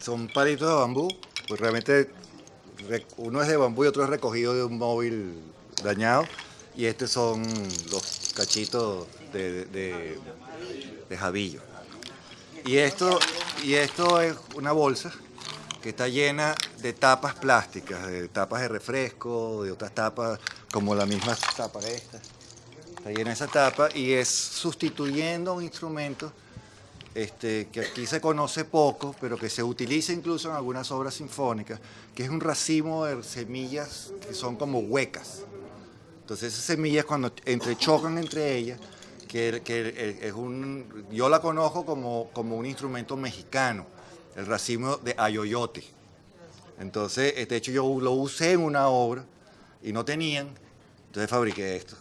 son palitos de bambú, pues realmente re- uno es de bambú y otro es recogido de un móvil dañado y estos son los cachitos de, de, jabillo. Y esto, y esto es una bolsa que está llena de tapas plásticas, de tapas de refresco, de otras tapas, como la misma tapa esta. Está llena esa tapa y es sustituyendo un instrumento este, que aquí se conoce poco, pero que se utiliza incluso en algunas obras sinfónicas, que es un racimo de semillas que son como huecas. Entonces esas semillas cuando entrechocan entre ellas, que, que es un, yo la conozco como, como un instrumento mexicano, el racimo de ayoyote. Entonces, de hecho yo lo usé en una obra y no tenían, entonces fabriqué esto.